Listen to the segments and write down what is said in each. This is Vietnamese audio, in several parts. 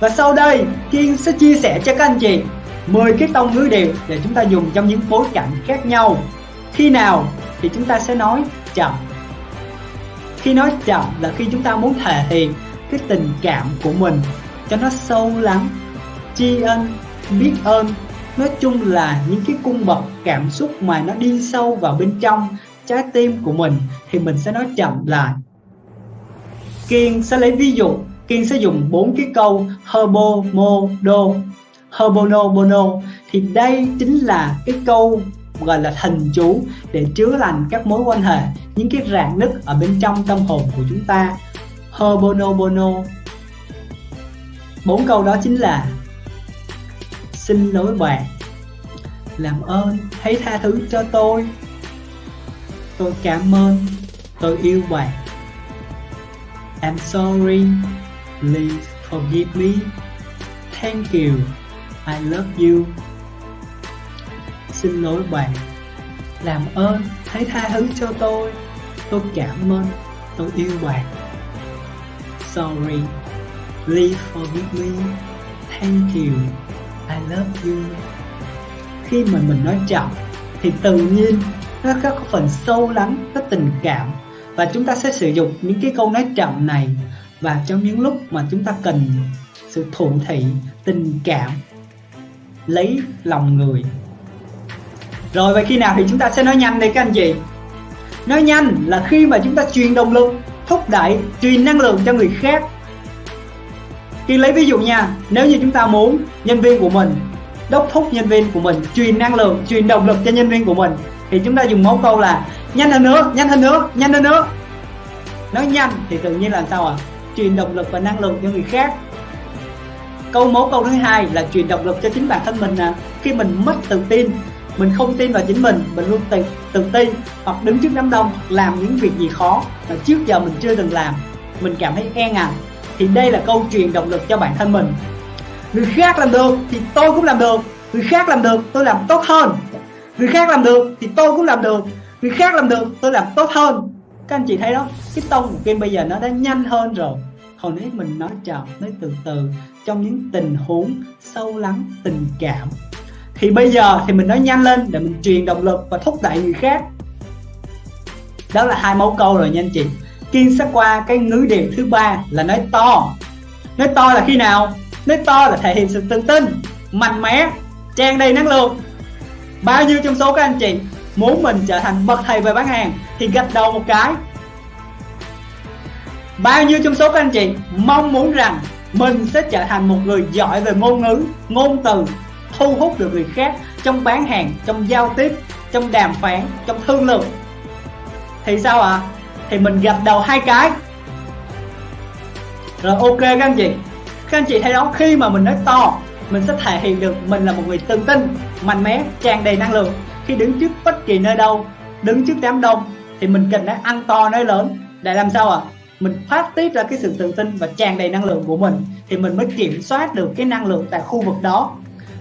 và sau đây, Kiên sẽ chia sẻ cho các anh chị 10 cái tông ngữ điệu để chúng ta dùng trong những bối cảnh khác nhau. Khi nào thì chúng ta sẽ nói chậm. Khi nói chậm là khi chúng ta muốn thể hiện cái tình cảm của mình cho nó sâu lắng, tri ân, biết ơn. Nói chung là những cái cung bậc cảm xúc mà nó đi sâu vào bên trong trái tim của mình thì mình sẽ nói chậm lại. Kiên sẽ lấy ví dụ Kiên sẽ dùng bốn cái câu herbo, mo, do, herbono, bono. Thì đây chính là cái câu gọi là thần chú để chứa lành các mối quan hệ, những cái rạn nứt ở bên trong tâm hồn của chúng ta. Herbono, bono. Bốn câu đó chính là xin lỗi bạn, làm ơn, hãy tha thứ cho tôi. Tôi cảm ơn, tôi yêu bạn. I'm sorry please forgive me. Thank you. I love you. Xin lỗi bạn. Làm ơn, hãy tha thứ cho tôi. Tôi cảm ơn. Tôi yêu bạn. Sorry. Please forgive me. Thank you. I love you. Khi mà mình nói chậm, thì tự nhiên nó có phần sâu lắng, có tình cảm. Và chúng ta sẽ sử dụng những cái câu nói chậm này và trong những lúc mà chúng ta cần sự thụ thị tình cảm lấy lòng người. Rồi vậy khi nào thì chúng ta sẽ nói nhanh đây các anh chị? Nói nhanh là khi mà chúng ta truyền động lực thúc đẩy truyền năng lượng cho người khác. Khi lấy ví dụ nha Nếu như chúng ta muốn nhân viên của mình Đốc thúc nhân viên của mình Truyền năng lượng, truyền động lực cho nhân viên của mình Thì chúng ta dùng mẫu câu là Nhanh hơn nữa, nhanh hơn nữa, nhanh hơn nữa Nói nhanh thì tự nhiên là sao ạ? à? Truyền động lực và năng lượng cho người khác. Câu mẫu câu thứ hai là truyền động lực cho chính bản thân mình nè. Khi mình mất tự tin mình không tin vào chính mình mình luôn tự, tự tin hoặc đứng trước đám đông làm những việc gì khó mà trước giờ mình chưa từng làm mình cảm thấy e ngại. Thì đây là câu truyền động lực cho bản thân mình. Người khác làm được thì tôi cũng làm được. Người khác làm được tôi làm tốt hơn. Người khác làm được thì tôi cũng làm được. Người khác làm được tôi làm tốt hơn. Các anh chị thấy đó cái tông của kim bây giờ nó đã nhanh hơn rồi hồi nãy mình nói chậm nói từ từ, trong những tình huống sâu lắng, tình cảm. Thì bây giờ thì mình nói nhanh lên để mình truyền động lực và thúc đẩy người khác. Đó là hai mẫu câu rồi nha anh chị. Kiên sẽ qua cái ngữ điệu thứ ba là nói to. Nói to là khi nào? Nói to là thể hiện sự tự tin, Mạnh mẽ, Tràn đầy năng lượng. Bao nhiêu trong số các anh chị Muốn mình trở thành bậc thầy về bán hàng Thì gạch đầu một cái Bao nhiêu trong số các anh chị Mong muốn rằng Mình sẽ trở thành một người giỏi về ngôn ngữ, Ngôn từ, Thu hút được người khác Trong bán hàng, Trong giao tiếp, Trong đàm phán, Trong thương lượng? Thì sao ạ? À? thì mình gạch đầu hai cái. Rồi ok các anh chị. Các anh chị thấy đó, khi mà mình nói to, mình sẽ thể hiện được mình là một người tự tin, mạnh mẽ, tràn đầy năng lượng. Khi đứng trước bất kỳ nơi đâu, đứng trước đám đông, thì mình cần phải ăn to nói lớn. Để làm sao ạ? à? Mình phát tiết ra cái sự tự tin và tràn đầy năng lượng của mình thì mình mới kiểm soát được cái năng lượng tại khu vực đó.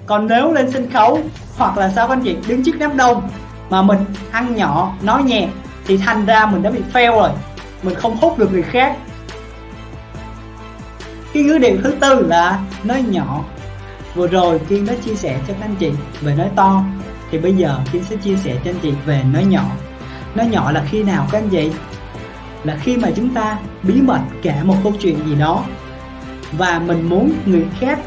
Còn nếu lên sân khấu hoặc là sao các anh chị, đứng trước đám đông mà mình ăn nhỏ, nói nhẹ thì thành ra mình đã bị fail rồi. Mình không hút được người khác. Cái ngữ điệu thứ tư là nói nhỏ. Vừa rồi kiên đã chia sẻ cho các anh chị về nói to. Thì bây giờ kiên sẽ chia sẻ cho anh chị về nói nhỏ. Nói nhỏ là khi nào các anh chị? Là khi mà chúng ta bí mật kể một câu chuyện gì đó. Và mình muốn người khác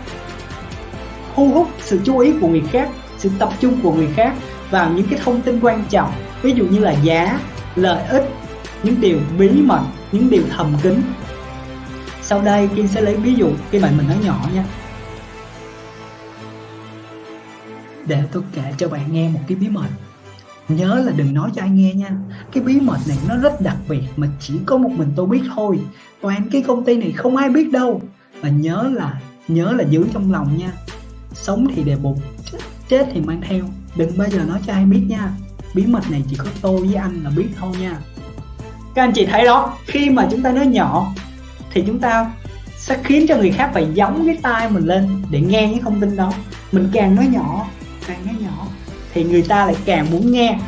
thu hút sự chú ý của người khác, sự tập trung của người khác vào những cái thông tin quan trọng. Ví dụ như là giá, lợi ích, những điều bí mật, những điều thầm kín. Sau đây kiên sẽ lấy ví dụ khi bạn mình nói nhỏ nha. Để tôi kể cho bạn nghe một cái bí mật nhớ là đừng nói cho ai nghe nha. Cái bí mật này nó rất đặc biệt mà chỉ có một mình tôi biết thôi. Toàn cái công ty này không ai biết đâu. Và nhớ là nhớ là giữ trong lòng nha. Sống thì đề bụng, chết thì mang theo. Đừng bao giờ nói cho ai biết nha. Bí mật này chỉ có tôi với anh là biết thôi nha. Các anh chị thấy đó, khi mà chúng ta nói nhỏ, thì chúng ta sẽ khiến cho người khác phải giống cái tai mình lên để nghe những thông tin đó. Mình càng nói nhỏ, càng nói nhỏ thì người ta lại càng muốn nghe.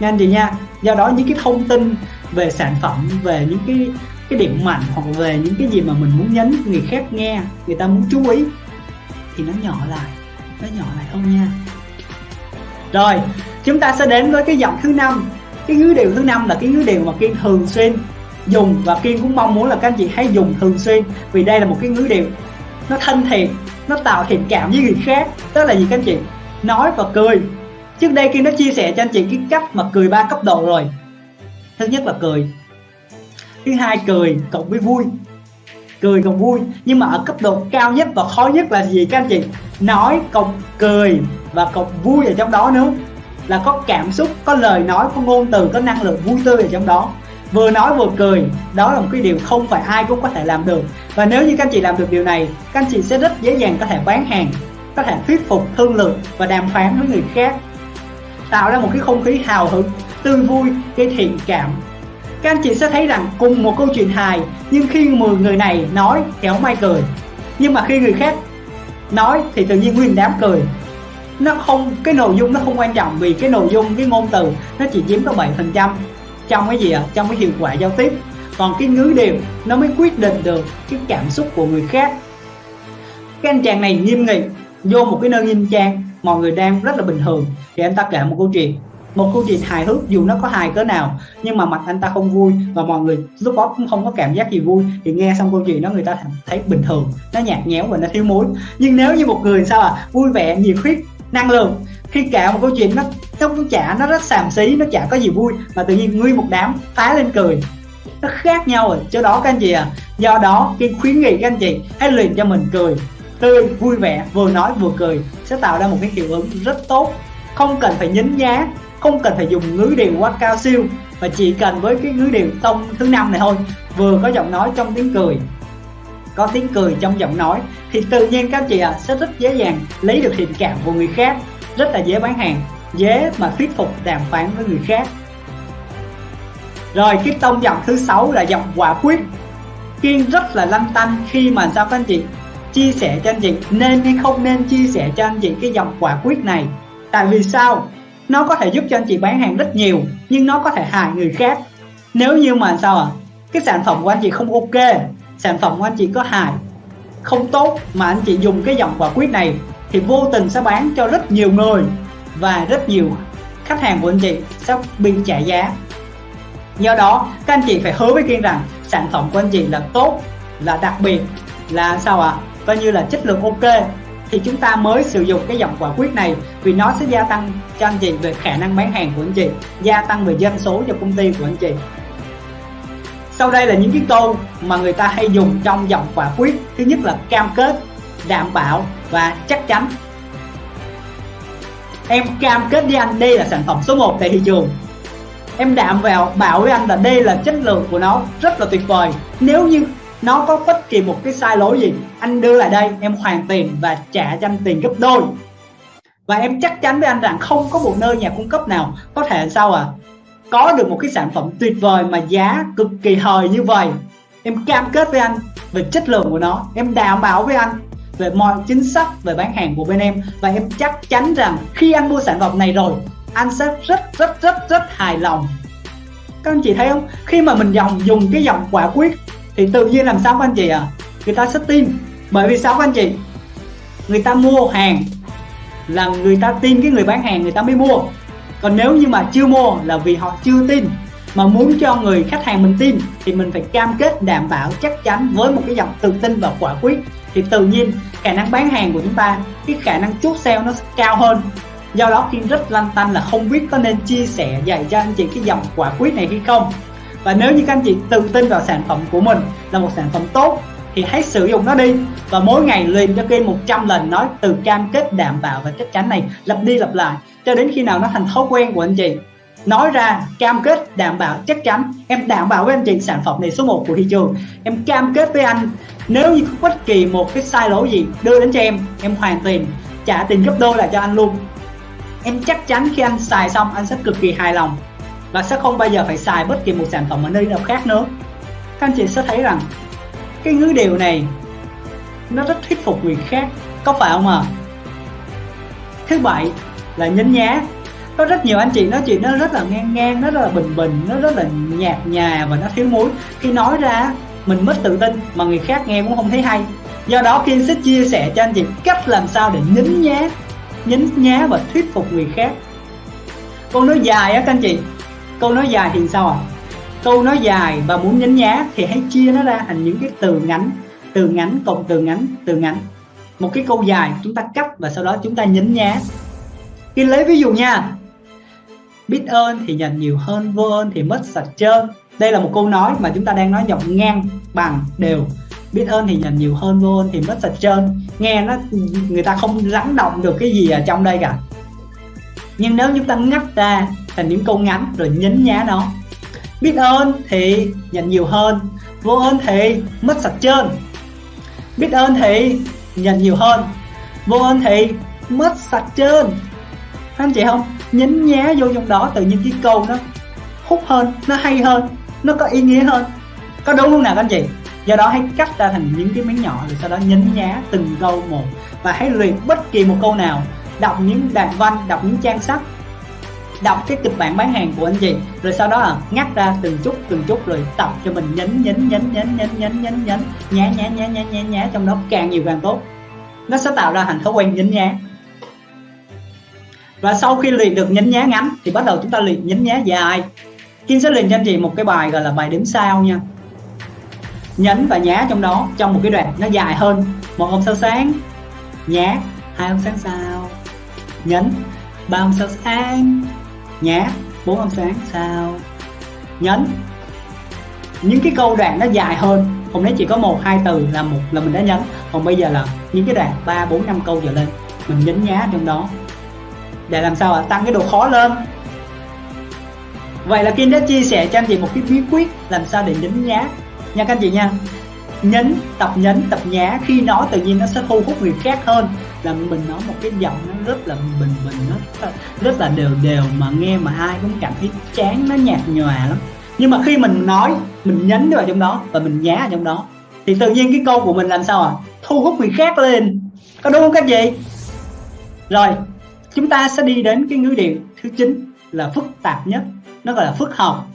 Nha anh chị nha, do đó những cái thông tin về sản phẩm, về những cái cái điểm mạnh hoặc về những cái gì mà mình muốn nhấn người khác nghe, người ta muốn chú ý thì nó nhỏ lại, nó nhỏ lại không nha. Rồi, chúng ta sẽ đến với cái giọng thứ năm. Cái ngữ điệu thứ năm là cái ngữ điệu mà kiên thường xuyên dùng và kiên cũng mong muốn là các anh chị hãy dùng thường xuyên vì đây là một cái ngữ điệu nó thân thiện, nó tạo thiện cảm với người khác. Đó là gì các anh chị? Nói và cười. Trước đây Kim đã chia sẻ cho anh chị cái cách mà cười ba cấp độ rồi. Thứ nhất là cười. Thứ hai, cười cộng với vui. Cười cộng vui. Nhưng mà ở cấp độ cao nhất và khó nhất là gì các anh chị? Nói cộng cười và cộng vui ở trong đó nữa. Là có cảm xúc, có lời nói, có ngôn từ, có năng lượng vui tươi ở trong đó. Vừa nói vừa cười, đó là một cái điều không phải ai cũng có thể làm được. Và nếu như các anh chị làm được điều này, các anh chị sẽ rất dễ dàng có thể bán hàng có thể thuyết phục, thương lượng và đàm phán với người khác. Tạo ra một cái không khí hào hứng tươi vui, gây thiện cảm. Các anh chị sẽ thấy rằng cùng một câu chuyện hài, nhưng khi 10 người này nói thì không ai cười. Nhưng mà khi người khác nói thì tự nhiên nguyên đám cười. Nó không, cái nội dung nó không quan trọng vì cái nội dung, cái ngôn từ nó chỉ chiếm có 7 phần trăm trong cái gì ạ? À? trong cái hiệu quả giao tiếp. Còn cái ngữ điệu nó mới quyết định được cái cảm xúc của người khác. Cái anh chàng này nghiêm nghị vô một cái nơi nghiêm trang, mọi người đang rất là bình thường. Thì anh ta kể một câu chuyện. Một câu chuyện hài hước, dù nó có hài cỡ nào, nhưng mà mặt anh ta không vui và mọi người lúc đó cũng không có cảm giác gì vui. Thì nghe xong câu chuyện đó, người ta thấy bình thường, nó nhạt nhẽo và nó thiếu muối nhưng nếu như một người sao à vui vẻ, nhiệt huyết, năng lượng, khi kể một câu chuyện nó nó chả, nó rất xàm xí, nó chả có gì vui, mà tự nhiên nguyên một đám phá lên cười. Nó khác nhau rồi. Chỗ đó các anh chị à do đó khi khuyến nghị các anh chị hãy luyện cho mình cười tươi vui vẻ vừa nói vừa cười sẽ tạo ra một cái hiệu ứng rất tốt. Không cần phải nhấn nhá không cần phải dùng ngữ điệu quá cao siêu mà chỉ cần với cái ngữ điệu tông thứ năm này thôi vừa có giọng nói trong tiếng cười. Có tiếng cười trong giọng nói thì tự nhiên các chị à, sẽ rất dễ dàng lấy được thiện cảm của người khác. Rất là dễ bán hàng dễ mà thuyết phục đàm phán với người khác. Rồi cái tông giọng thứ sáu là giọng quả quyết. Kiên rất là lanh tanh khi mà sao các anh chị chia sẻ cho anh chị. Nên hay không nên chia sẻ cho anh chị cái dòng quả quyết này. Tại vì sao? Nó có thể giúp cho anh chị bán hàng rất nhiều, nhưng nó có thể hại người khác. Nếu như mà sao à cái sản phẩm của anh chị không ok, sản phẩm của anh chị có hại, không tốt mà anh chị dùng cái dòng quả quyết này thì vô tình sẽ bán cho rất nhiều người và rất nhiều khách hàng của anh chị sẽ bị trả giá. Do đó, các anh chị phải hứa với kiên rằng sản phẩm của anh chị là tốt, là đặc biệt, là sao ạ? à? Coi như là chất lượng ok, thì chúng ta mới sử dụng cái dòng quả quyết này vì nó sẽ gia tăng cho anh chị về khả năng bán hàng của anh chị, gia tăng về doanh số cho công ty của anh chị. Sau đây là những cái câu mà người ta hay dùng trong dòng quả quyết thứ nhất là cam kết, đảm bảo và chắc chắn. Em cam kết với anh, đây là sản phẩm số 1 tại thị trường. Em đảm vào bảo với anh là đây là chất lượng của nó, rất là tuyệt vời. Nếu như nó có bất kỳ một cái sai lỗi gì, anh đưa lại đây, em hoàn tiền và trả cho anh tiền gấp đôi. Và em chắc chắn với anh rằng không có một nơi nhà cung cấp nào có thể sao à có được một cái sản phẩm tuyệt vời mà giá cực kỳ hời như vậy. Em cam kết với anh về chất lượng của nó, em đảm bảo với anh về mọi chính sách về bán hàng của bên em. Và em chắc chắn rằng khi anh mua sản phẩm này rồi, anh sẽ rất rất rất rất hài lòng. Các anh chị thấy không? Khi mà mình dòng, dùng cái dòng quả quyết thì tự nhiên làm sao các anh chị à người ta sẽ tin. Bởi vì sao các anh chị? Người ta mua hàng là người ta tin cái người bán hàng người ta mới mua. Còn nếu như mà chưa mua là vì họ chưa tin, mà muốn cho người khách hàng mình tin, thì mình phải cam kết đảm bảo chắc chắn với một cái dòng tự tin và quả quyết. Thì tự nhiên, khả năng bán hàng của chúng ta, cái khả năng chốt sale nó cao hơn. Do đó khi rất lăn tăn là không biết có nên chia sẻ dạy cho anh chị cái dòng quả quyết này hay không và nếu như các anh chị tự tin vào sản phẩm của mình là một sản phẩm tốt, thì hãy sử dụng nó đi. Và mỗi ngày luyện cho Kiên 100 lần nói từ cam kết đảm bảo và chắc chắn này lặp đi lặp lại cho đến khi nào nó thành thói quen của anh chị. Nói ra, cam kết, đảm bảo, chắc chắn. Em đảm bảo với anh chị sản phẩm này số 1 của thị trường. Em cam kết với anh. Nếu như có bất kỳ một cái sai lỗi gì đưa đến cho em em hoàn tiền, trả tiền gấp đôi lại cho anh luôn. Em chắc chắn khi anh xài xong, anh sẽ cực kỳ hài lòng và sẽ không bao giờ phải xài bất kỳ một sản phẩm ở nơi nào khác nữa. Các anh chị sẽ thấy rằng, cái ngữ điệu này nó rất thuyết phục người khác, có phải không ạ? À? thứ bảy là nhấn nhá. Có rất nhiều anh chị nói chuyện nó rất là ngang ngang, nó rất là bình bình, nó rất là nhạt nhòa và nó thiếu muối. Khi nói ra, mình mất tự tin mà người khác nghe cũng không thấy hay. Do đó, Kiên sẽ chia sẻ cho anh chị cách làm sao để nhấn nhá nhấn nhá và thuyết phục người khác. Câu nói dài á các anh chị câu nói dài thì sao ạ? À? câu nói dài và muốn nhấn nhá thì hãy chia nó ra thành những cái từ ngắn. Từ ngắn cộng từ ngắn từ ngắn. Một cái câu dài chúng ta cắt và sau đó chúng ta nhấn nhá. Khi lấy ví dụ nha. Biết ơn thì nhận nhiều hơn, vô ơn thì mất sạch trơn. Đây là một câu nói mà chúng ta đang nói giọng ngang bằng đều. Biết ơn thì nhận nhiều hơn, vô ơn thì mất sạch trơn. Nghe nó, người ta không lắng động được cái gì ở trong đây cả. Nhưng nếu chúng ta ngắt ra thành những câu ngắn rồi nhấn nhá nó. Biết ơn thì nhận nhiều hơn, vô ơn thì mất sạch trơn. Biết ơn thì nhận nhiều hơn, vô ơn thì mất sạch trơn. Anh chị không? Nhấn nhá vô trong đó tự nhiên cái câu nó hút hơn, nó hay hơn, nó có ý nghĩa hơn. Có đúng không nào các anh chị? Do đó hãy cắt ra thành những cái miếng nhỏ rồi sau đó nhấn nhá từng câu một. Và hãy luyện bất kỳ một câu nào, đọc những đoạn văn, đọc những trang sách đọc cái kịch bản bán hàng của anh chị. Rồi sau đó là ngắt ra từng chút từng chút rồi tập cho mình nhấn nhấn nhấn nhấn nhấn nhấn nhấn nhấn. Nhá nhá nhá nhá nhá nhá, trong đó càng nhiều càng tốt. Nó sẽ tạo ra thành thói quen nhấn nhá. Và sau khi luyện được nhấn nhá ngắn, thì bắt đầu chúng ta luyện nhấn nhá dài. Kim sẽ luyện cho anh chị một cái bài gọi là bài đếm sao nha. Nhấn và nhá trong đó, trong một cái đoạn nó dài hơn. Một hôm sao sáng, nhá. Hai hôm sáng sao, nhấn. Ba hôm sao sáng nhá, bốn âm sáng, sao? Nhấn. Những cái câu đoạn nó dài hơn, hôm nay chỉ có một, hai từ là một, là mình đã nhấn. Còn bây giờ là những cái đoạn ba, bốn, năm câu trở lên, mình nhấn nhá trong đó. Để làm sao ạ? Tăng cái độ khó lên. Vậy là Kim đã chia sẻ cho anh chị một cái bí quyết làm sao để nhấn nhá. Nha các anh chị nha. Nhấn, tập nhấn, tập nhá khi nói tự nhiên nó sẽ thu hút người khác hơn là mình nói một cái giọng nó rất là bình bình, nó rất là đều đều mà nghe mà ai cũng cảm thấy chán, nó nhạt nhòa lắm. Nhưng mà khi mình nói, mình nhấn vào trong đó và mình nhá ở trong đó, thì tự nhiên cái câu của mình làm sao à? Thu hút người khác lên. Có đúng không các chị rồi, chúng ta sẽ đi đến cái ngữ điệu thứ chín là phức tạp nhất, nó gọi là phức học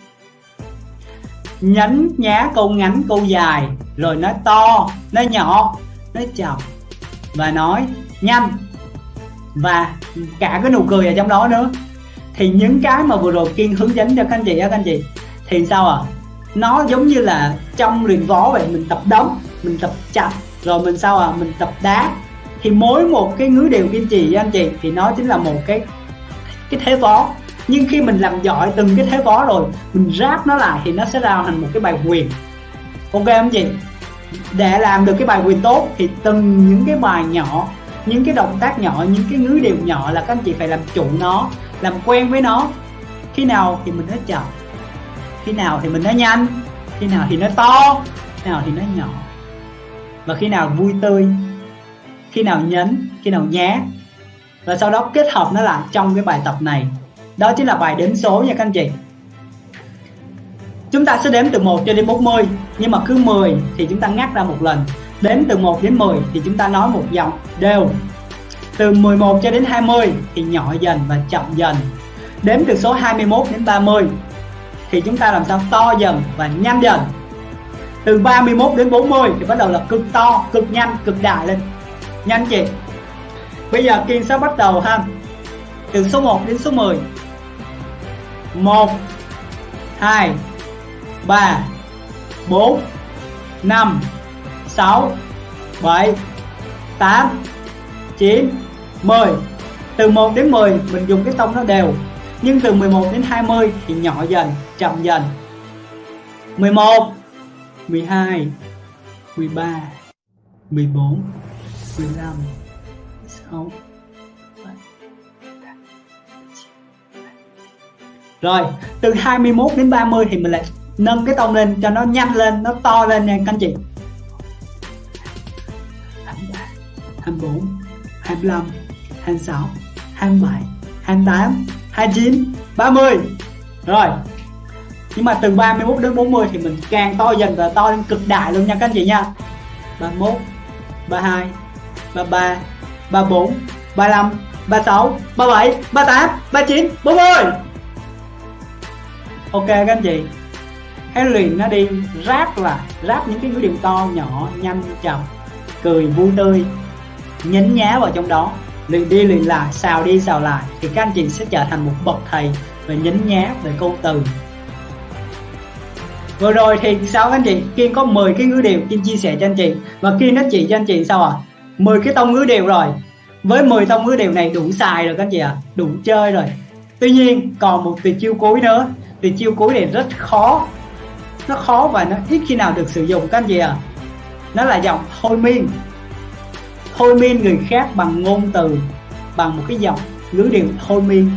nhấn nhá câu ngắn, câu dài, rồi nói to nói nhỏ nói chậm và nói nhanh. Và cả cái nụ cười ở trong đó nữa. Thì những cái mà vừa rồi kiên hướng dẫn cho các anh chị á, các anh chị, thì sao à nó giống như là trong luyện võ vậy, mình tập đấm, mình tập chặt, rồi mình sao à mình tập đá. Thì mỗi một cái ngứa đều kiên trì với anh chị, thì nó chính là một cái cái thế võ. Nhưng khi mình làm giỏi từng cái thế võ rồi, mình ráp nó lại thì nó sẽ ra thành một cái bài quyền. Ok không chị? Để làm được cái bài quyền tốt thì từng những cái bài nhỏ những cái động tác nhỏ, những cái ngữ đều nhỏ là các anh chị phải làm chủ nó, làm quen với nó. Khi nào thì mình nói chậm, khi nào thì mình nói nhanh, khi nào thì nói to, khi nào thì nói nhỏ. Và khi nào vui tươi, khi nào nhấn, khi nào nhá và sau đó kết hợp nó lại trong cái bài tập này. Đó chính là bài đếm số nha các anh chị. Chúng ta sẽ đếm từ 1 cho đến 40 nhưng mà cứ 10 thì chúng ta ngắt ra một lần đếm từ 1 đến 10 thì chúng ta nói một giọng đều. Từ 11 cho đến 20 thì nhỏ dần và chậm dần. Đếm từ số 21 đến 30 thì chúng ta làm sao? To dần và nhanh dần. Từ 31 đến 40 thì bắt đầu là cực to, cực nhanh, cực đại lên. Nhanh chị. Bây giờ kiên sẽ bắt đầu ha. Từ số 1 đến số 10 1 2 3 4 5 6 7 8 9 10 từ 1 đến 10 mình dùng cái tông nó đều. Nhưng từ 11 đến 20 thì nhỏ dần chậm dần. 11 12 13 14 15 16 Rồi, từ 21 đến 30 thì mình lại nâng cái tông lên cho nó nhanh lên, nó to lên nha các anh chị. 24, 25, 26, 27, 28, 29, 30. Rồi. Nhưng mà từ 31 đến 40 thì mình càng to dần và to lên cực đại luôn nha các anh chị nha. 31, 32, 33, 34, 35, 36 37 38 39 40 ok các anh chị hãy luyện nó đi ráp là ráp những cái ngữ điệu to nhỏ nhanh chậm cười vui tươi nhấn nhá vào trong đó. Luyện đi luyện lại, xào đi xào lại, thì các anh chị sẽ trở thành một bậc thầy về nhấn nhá về câu từ. Vừa rồi thì sao anh chị? Kiên có 10 cái ngữ điệu kiên chia sẻ cho anh chị. Và kiên nó chỉ cho anh chị sao à 10 cái tông ngữ điệu rồi. Với 10 tông ngữ điệu này đủ xài rồi các anh chị ạ. À? đủ chơi rồi. Tuy nhiên, còn một tuyệt chiêu cuối nữa. Tuyệt chiêu cuối này rất khó. Nó khó và nó ít khi nào được sử dụng các anh chị ạ. À? nó là giọng thôi miên thôi miên người khác bằng ngôn từ, bằng một cái giọng ngữ điệu thôi miên.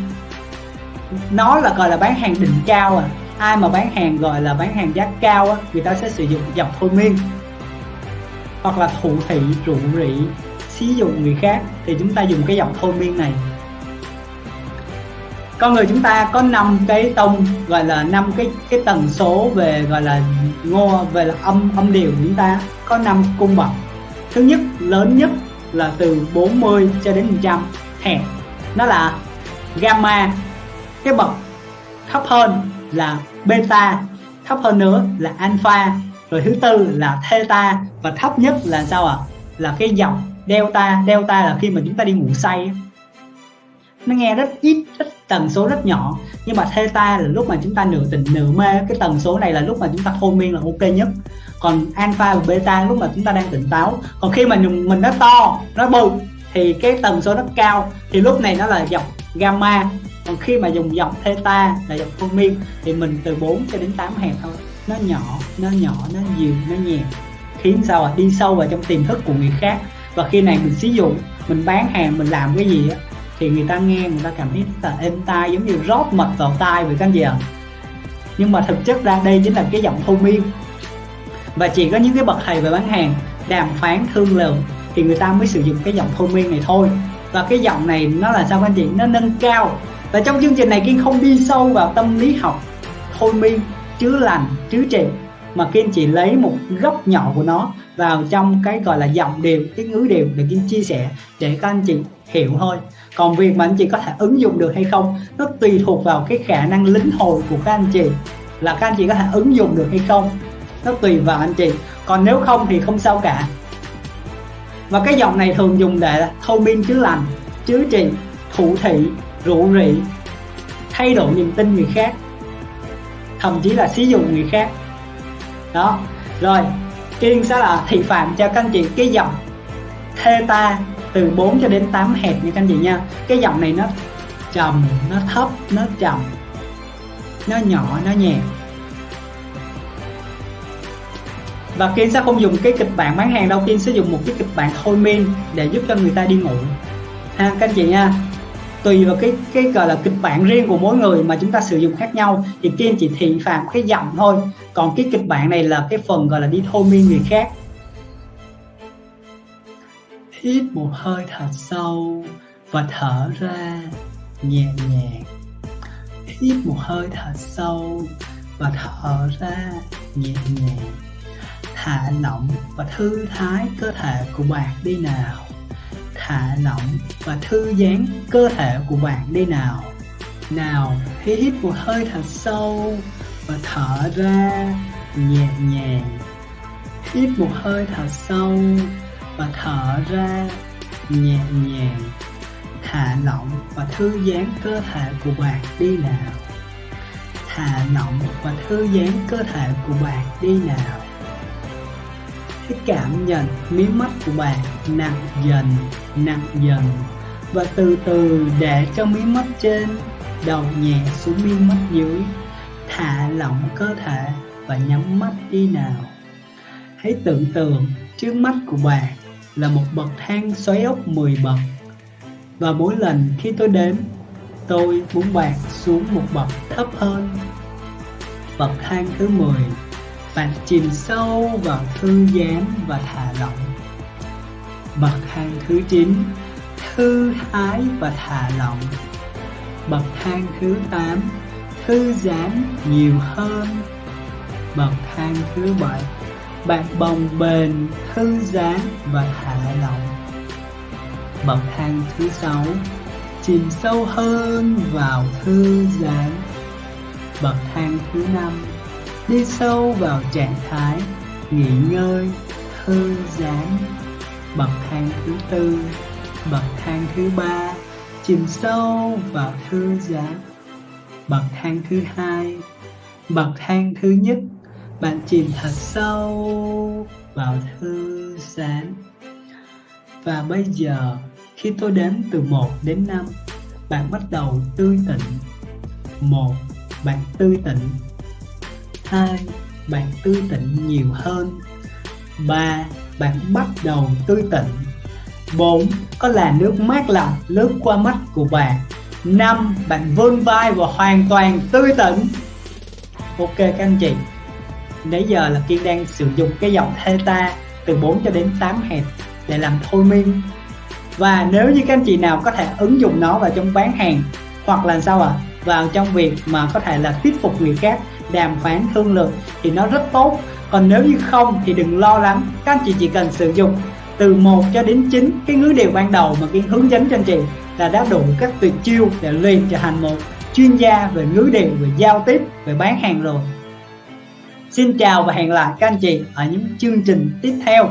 Nó là, gọi là bán hàng đỉnh cao à. Ai mà bán hàng, gọi là bán hàng giá cao á, người ta sẽ sử dụng giọng thôi miên. Hoặc là thụ thị, trụ rỉ. Xí dụng người khác thì chúng ta dùng cái giọng thôi miên này. Con người chúng ta có năm cái tông, gọi là năm cái cái tần số về, gọi là ngô, về là âm âm điệu chúng ta. Có năm cung bậc. Thứ nhất, lớn nhất là từ 40 cho đến 100 hẹp nó là gamma. Cái bậc thấp hơn là beta, thấp hơn nữa là alpha, rồi thứ tư là theta, và thấp nhất là sao ạ? À? là cái dòng delta. Delta là khi mà chúng ta đi ngủ say nó nghe rất ít, rất tần số rất nhỏ, nhưng mà theta là lúc mà chúng ta nửa tỉnh nửa mê. Cái tần số này là lúc mà chúng ta thôi miên là ok nhất còn alpha và beta lúc mà chúng ta đang tỉnh táo. Còn khi mà mình nó to, nó bự thì cái tần số nó cao, thì lúc này nó là dòng gamma. Còn khi mà dùng dòng theta là dòng phương miên thì mình từ 4 cho đến 8 hẹp thôi. Nó nhỏ nó nhỏ, nó dịu nó nhẹ. Khiến sao à đi sâu vào trong tiềm thức của người khác. Và khi này mình sử dụng mình bán hàng, mình làm cái gì á, thì người ta nghe, người ta cảm thấy rất là êm tai, giống như rót mật vào tai vậy các anh chị ạ. Nhưng mà thực chất ra đây chính là cái giọng thông miên và chỉ có những cái bậc thầy về bán hàng đàm phán thương lượng thì người ta mới sử dụng cái giọng thôi miên này thôi. Và cái giọng này nó là sao các anh chị? Nó nâng cao. Và trong chương trình này kiên không đi sâu vào tâm lý học thôi miên chữa lành chữa trị mà kiên chỉ lấy một góc nhỏ của nó vào trong cái gọi là giọng điều cái ngữ điều để kiên chia sẻ để các anh chị hiểu thôi. Còn việc mà anh chị có thể ứng dụng được hay không, nó tùy thuộc vào cái khả năng lính hồi của các anh chị. Là các anh chị có thể ứng dụng được hay không nó tùy vào anh chị. Còn nếu không thì không sao cả. Và cái giọng này thường dùng để thôi miên chữa lành chữa trị, thủ thị rủ rị thay đổi niềm tin người khác, thậm chí là sử dụng người khác. Đó. Rồi, kiên sẽ là thị phạm cho các anh chị. Cái giọng theta từ 4 cho đến 8 hẹp như các anh chị nha. Cái giọng này nó trầm, nó thấp, nó trầm nó nhỏ, nó nhẹ. Và Kiên sẽ không dùng cái kịch bản bán hàng đâu Kiên sẽ dùng một cái kịch bản thôi miên để giúp cho người ta đi ngủ. Ha, các anh chị nha. Tùy vào cái cái gọi là kịch bản riêng của mỗi người mà chúng ta sử dụng khác nhau, thì Kiên chỉ thị phạm cái giọng thôi. Còn cái kịch bản này là cái phần gọi là đi thôi miên người khác. Hít một hơi thật sâu và thở ra nhẹ nhàng. Hít một hơi thật sâu và thở ra nhẹ nhàng thả lỏng và thư thái cơ thể của bạn đi nào. Thả lỏng và thư giãn cơ thể của bạn đi nào. Nào, hít một hơi thật sâu và thở ra nhẹ nhàng. Hít một hơi thật sâu và thở ra nhẹ nhàng. Thả lỏng và thư giãn cơ thể của bạn đi nào. Thả lỏng và thư giãn cơ thể của bạn đi nào cái cảm nhận, mí mắt của bạn nặng dần nặng dần. Và từ từ để cho mí mắt trên đầu nhẹ xuống mí mắt dưới. Thả lỏng cơ thể và nhắm mắt đi nào. Hãy tưởng tượng trước mắt của bạn là một bậc thang xoáy ốc 10 bậc. Và mỗi lần khi tôi đến, tôi muốn bạn xuống một bậc thấp hơn. Bậc thang thứ 10 bạn chìm sâu vào thư giãn và thả lỏng. Bậc thang thứ 9 thư thái và thả lỏng. Bậc thang thứ 8 thư giãn nhiều hơn. Bậc thang thứ 7 bạn bồng bềnh, thư giãn và thả lỏng. Bậc thang thứ 6 chìm sâu hơn vào thư giãn. Bậc thang thứ 5 đi sâu vào trạng thái nghỉ ngơi, thư giãn. Bậc thang thứ tư, bậc thang thứ ba, chìm sâu vào thư giãn. Bậc thang thứ hai, bậc thang thứ nhất, bạn chìm thật sâu vào thư giãn. Và bây giờ, khi tôi đếm từ 1 đến 5 bạn bắt đầu tươi tỉnh một, bạn tươi tỉnh 2 bạn tươi tỉnh nhiều hơn. 3 bạn bắt đầu tươi tỉnh 4 có là nước mát lạnh lướt qua mắt của bạn. 5 bạn vươn vai và hoàn toàn tươi tỉnh ok các anh chị, nãy giờ là Kiên đang sử dụng cái dòng theta từ 4 cho đến 8 hẹp để làm thôi miên. Và nếu như các anh chị nào có thể ứng dụng nó vào trong bán hàng, hoặc là sao ạ? À? vào trong việc mà có thể là thuyết phục người khác đàm phán thương lượng thì nó rất tốt. Còn nếu như không thì đừng lo lắng, các anh chị chỉ cần sử dụng từ 1 cho đến 9 cái ngữ điệu ban đầu mà kiến hướng dẫn cho anh chị là đã đủ các tuyệt chiêu để luyện trở thành một chuyên gia về ngữ điệu, về giao tiếp, về bán hàng rồi. Xin chào và hẹn lại các anh chị ở những chương trình tiếp theo.